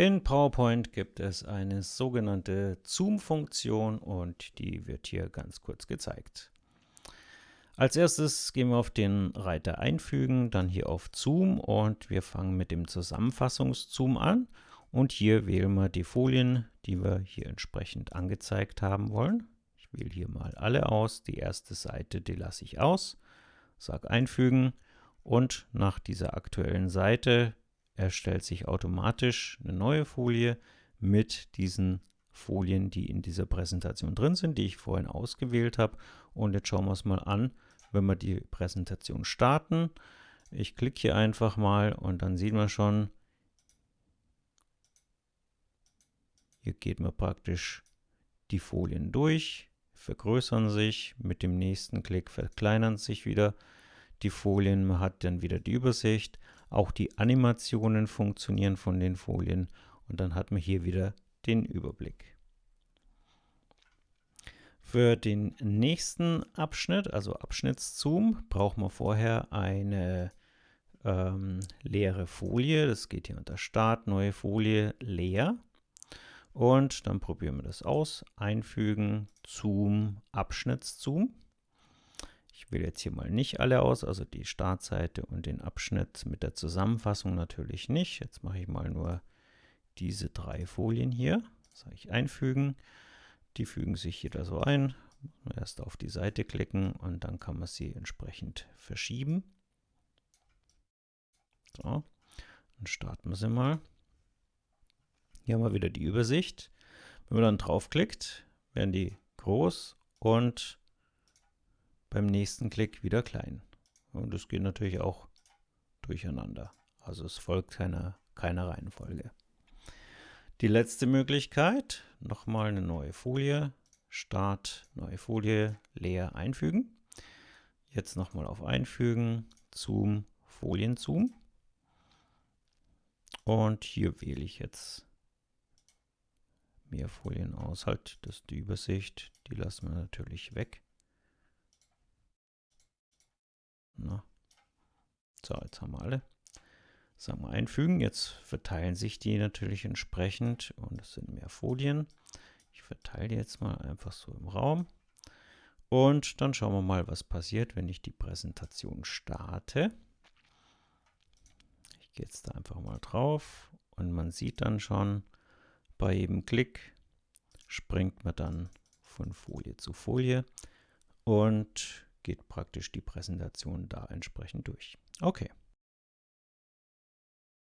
In PowerPoint gibt es eine sogenannte Zoom-Funktion und die wird hier ganz kurz gezeigt. Als erstes gehen wir auf den Reiter Einfügen, dann hier auf Zoom und wir fangen mit dem Zusammenfassungszoom an und hier wählen wir die Folien, die wir hier entsprechend angezeigt haben wollen. Ich wähle hier mal alle aus, die erste Seite, die lasse ich aus, sage Einfügen und nach dieser aktuellen Seite erstellt sich automatisch eine neue Folie mit diesen Folien, die in dieser Präsentation drin sind, die ich vorhin ausgewählt habe. Und jetzt schauen wir es mal an, wenn wir die Präsentation starten. Ich klicke hier einfach mal und dann sehen wir schon, hier geht man praktisch die Folien durch, vergrößern sich, mit dem nächsten Klick verkleinern sich wieder die Folien, man hat dann wieder die Übersicht auch die Animationen funktionieren von den Folien und dann hat man hier wieder den Überblick. Für den nächsten Abschnitt, also Abschnittszoom, braucht man vorher eine ähm, leere Folie. Das geht hier unter Start, neue Folie, leer. Und dann probieren wir das aus. Einfügen, Zoom, Abschnittszoom. Wähle jetzt hier mal nicht alle aus, also die Startseite und den Abschnitt mit der Zusammenfassung natürlich nicht. Jetzt mache ich mal nur diese drei Folien hier. Sage ich einfügen. Die fügen sich jeder so ein. Erst auf die Seite klicken und dann kann man sie entsprechend verschieben. So, dann starten wir sie mal. Hier haben wir wieder die Übersicht. Wenn man dann draufklickt, werden die groß und beim nächsten Klick wieder klein. Und es geht natürlich auch durcheinander. Also es folgt keiner, keiner Reihenfolge. Die letzte Möglichkeit, nochmal eine neue Folie, Start, neue Folie, leer einfügen. Jetzt nochmal auf Einfügen, Zoom, Folienzoom. Und hier wähle ich jetzt mehr Folien aus. Halt, das ist die Übersicht, die lassen wir natürlich weg. Na. So, jetzt haben wir alle. Sagen wir einfügen. Jetzt verteilen sich die natürlich entsprechend und es sind mehr Folien. Ich verteile die jetzt mal einfach so im Raum. Und dann schauen wir mal, was passiert, wenn ich die Präsentation starte. Ich gehe jetzt da einfach mal drauf und man sieht dann schon, bei jedem Klick springt man dann von Folie zu Folie und geht praktisch die Präsentation da entsprechend durch. Okay.